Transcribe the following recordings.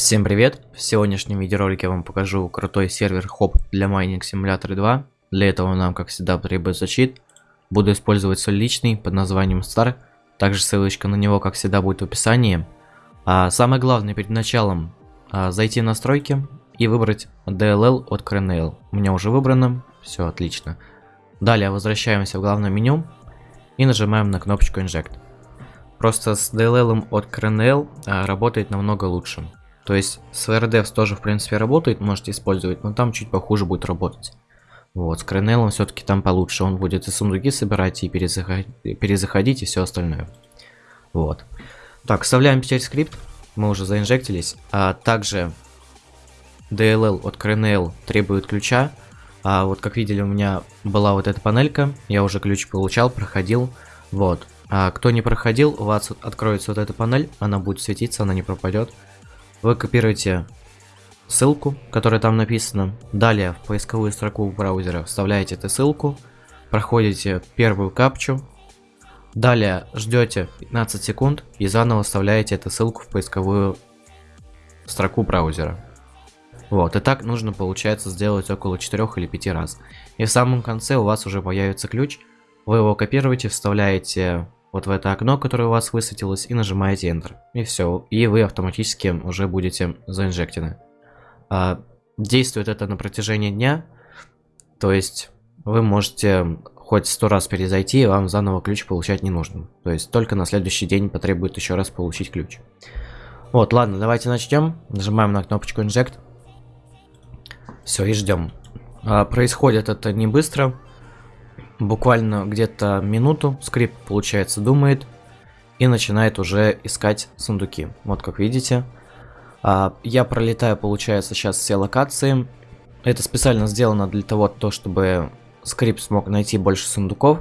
Всем привет! В сегодняшнем видеоролике я вам покажу крутой сервер хоп для майнинг симулятора 2. Для этого нам, как всегда, требуется чит. Буду использовать свой личный под названием Star. Также ссылочка на него, как всегда, будет в описании. А самое главное перед началом а, зайти в настройки и выбрать DLL от CRNL. У меня уже выбрано, все отлично. Далее возвращаемся в главное меню и нажимаем на кнопочку Inject. Просто с DLL от CRNL а, работает намного лучше. То есть с VRDevs тоже в принципе работает, можете использовать, но там чуть похуже будет работать. Вот, с Кренелом все-таки там получше, он будет и сундуки собирать, и перезаходить, перезаходить, и все остальное. Вот. Так, вставляем теперь скрипт, мы уже заинжектились. А также DLL от Кренел требует ключа. А вот как видели, у меня была вот эта панелька, я уже ключ получал, проходил. Вот. А кто не проходил, у вас откроется вот эта панель, она будет светиться, она не пропадет. Вы копируете ссылку, которая там написана. Далее в поисковую строку браузера вставляете эту ссылку. Проходите первую капчу. Далее ждете 15 секунд и заново вставляете эту ссылку в поисковую строку браузера. Вот, и так нужно, получается, сделать около 4 или 5 раз. И в самом конце у вас уже появится ключ, вы его копируете, вставляете вот в это окно, которое у вас высветилось, и нажимаете Enter. И все, и вы автоматически уже будете заинжектены. А, действует это на протяжении дня, то есть вы можете хоть сто раз перезайти, и вам заново ключ получать не нужно. То есть только на следующий день потребует еще раз получить ключ. Вот, ладно, давайте начнем. Нажимаем на кнопочку Inject. Все, и ждем. А, происходит это не быстро буквально где-то минуту скрипт, получается, думает и начинает уже искать сундуки. Вот как видите. А, я пролетаю, получается, сейчас все локации. Это специально сделано для того, то, чтобы скрипт смог найти больше сундуков.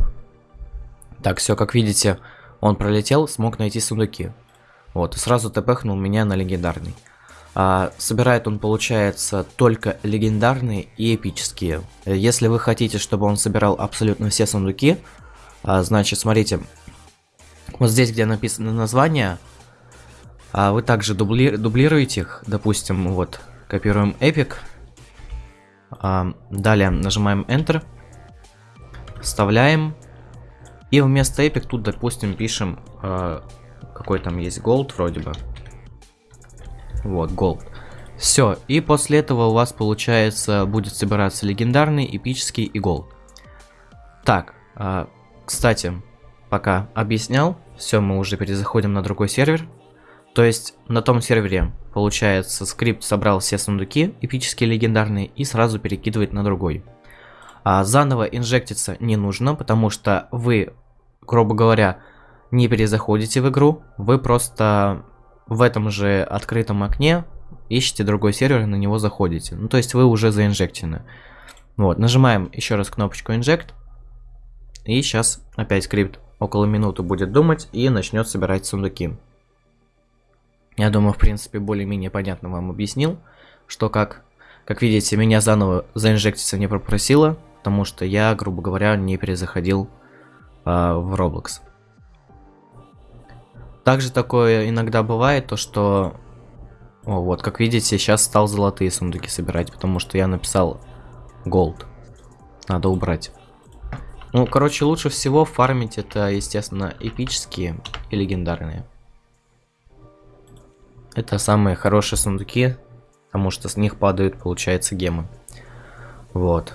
Так, все, как видите, он пролетел, смог найти сундуки. Вот, сразу тпхнул меня на легендарный. А, собирает он, получается, только легендарные и эпические. Если вы хотите, чтобы он собирал абсолютно все сундуки, а, значит, смотрите, вот здесь, где написано название, а вы также дубли дублируете их, допустим, вот, копируем Epic, а, далее нажимаем Enter, вставляем, и вместо Epic тут, допустим, пишем, а, какой там есть Gold вроде бы, вот, голд. Все, и после этого у вас, получается, будет собираться легендарный, эпический и голд. Так, э, кстати, пока объяснял, все, мы уже перезаходим на другой сервер. То есть, на том сервере, получается, скрипт собрал все сундуки, эпические, легендарные, и сразу перекидывает на другой. А заново инжектиться не нужно, потому что вы, грубо говоря, не перезаходите в игру, вы просто в этом же открытом окне ищете другой сервер и на него заходите. Ну, то есть вы уже заинжектены. Вот, нажимаем еще раз кнопочку Inject. И сейчас опять скрипт около минуты будет думать и начнет собирать сундуки. Я думаю, в принципе, более-менее понятно вам объяснил, что как. Как видите, меня заново заинжектиться не попросило, потому что я, грубо говоря, не перезаходил э, в Roblox. Также такое иногда бывает, то что... О, вот, как видите, сейчас стал золотые сундуки собирать, потому что я написал gold. Надо убрать. Ну, короче, лучше всего фармить это, естественно, эпические и легендарные. Это самые хорошие сундуки, потому что с них падают, получается, гемы. Вот.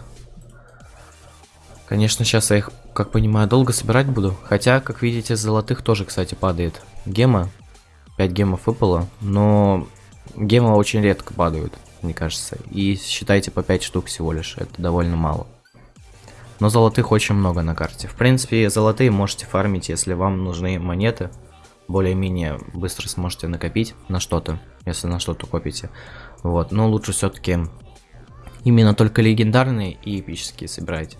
Конечно, сейчас я их, как понимаю, долго собирать буду. Хотя, как видите, золотых тоже, кстати, падает гема. 5 гемов выпало, но гемы очень редко падают, мне кажется. И считайте по 5 штук всего лишь, это довольно мало. Но золотых очень много на карте. В принципе, золотые можете фармить, если вам нужны монеты. Более-менее быстро сможете накопить на что-то, если на что-то копите. Вот, но лучше все-таки именно только легендарные и эпические собирать.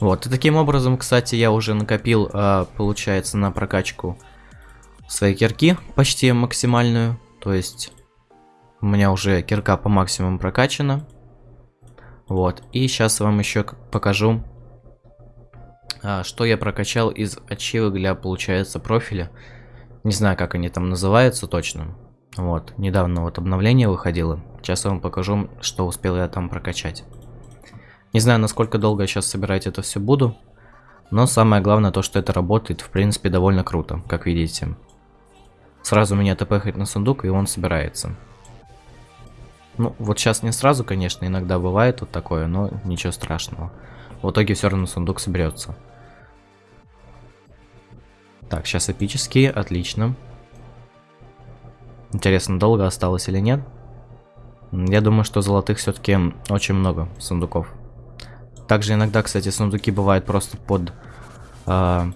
Вот, и таким образом, кстати, я уже накопил, э, получается, на прокачку своей кирки почти максимальную. То есть, у меня уже кирка по максимуму прокачана. Вот, и сейчас вам еще покажу, э, что я прокачал из ачивок для, получается, профиля. Не знаю, как они там называются точно. Вот, недавно вот обновление выходило. Сейчас я вам покажу, что успел я там прокачать. Не знаю, насколько долго я сейчас собирать это все буду. Но самое главное то, что это работает, в принципе, довольно круто, как видите. Сразу меня тпхает на сундук, и он собирается. Ну, вот сейчас не сразу, конечно, иногда бывает вот такое, но ничего страшного. В итоге все равно сундук соберется. Так, сейчас эпические, отлично. Интересно, долго осталось или нет? Я думаю, что золотых все-таки очень много сундуков. Также иногда, кстати, сундуки бывают просто под э,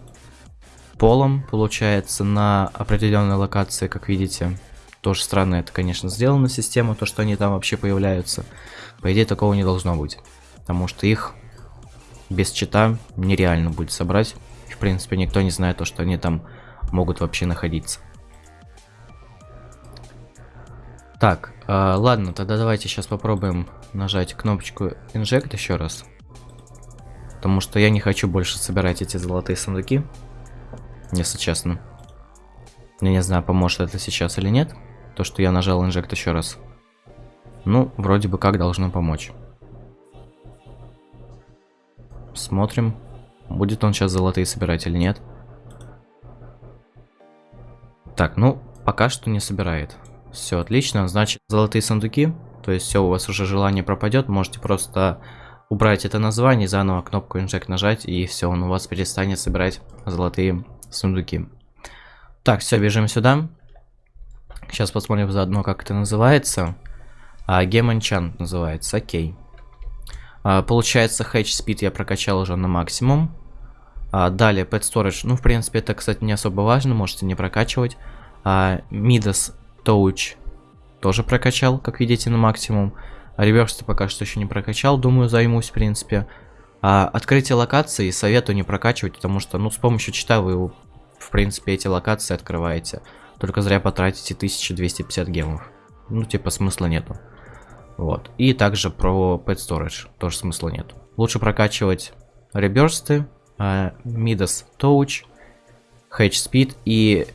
полом, получается, на определенной локации, как видите. Тоже странно это, конечно, сделано система, то, что они там вообще появляются. По идее, такого не должно быть. Потому что их без чита нереально будет собрать. В принципе, никто не знает то, что они там могут вообще находиться. Так, э, ладно, тогда давайте сейчас попробуем нажать кнопочку Inject еще раз. Потому что я не хочу больше собирать эти золотые сундуки. Если честно. Я не знаю, поможет это сейчас или нет. То, что я нажал Inject еще раз. Ну, вроде бы как должно помочь. Смотрим. Будет он сейчас золотые собирать или нет. Так, ну, пока что не собирает. Все отлично, значит, золотые сундуки. То есть все, у вас уже желание пропадет. Можете просто убрать это название, заново кнопку Inject нажать, и все, он у вас перестанет собирать золотые сундуки. Так, все, бежим сюда. Сейчас посмотрим заодно, как это называется. А, Game Enchant называется, окей. А, получается, Hatch Speed я прокачал уже на максимум. А, далее, Pet Storage. Ну, в принципе, это, кстати, не особо важно, можете не прокачивать. А, Midas Touch тоже прокачал, как видите, на максимум. А реверс пока что еще не прокачал, думаю, займусь, в принципе. А открытие локации советую не прокачивать, потому что, ну, с помощью чита вы, в принципе, эти локации открываете. Только зря потратите 1250 гемов. Ну, типа, смысла нету. Вот. И также про Pet Storage тоже смысла нет. Лучше прокачивать реберсты, uh, Midas Touch, Hedge Speed и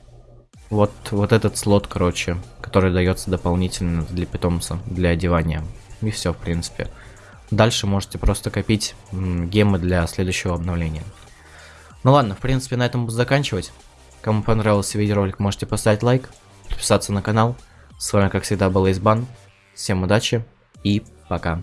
вот, вот этот слот, короче, который дается дополнительно для питомца, для одевания. И все, в принципе. Дальше можете просто копить гемы для следующего обновления. Ну ладно, в принципе, на этом буду заканчивать. Кому понравился видеоролик, можете поставить лайк, подписаться на канал. С вами, как всегда, был Избан. Всем удачи и пока.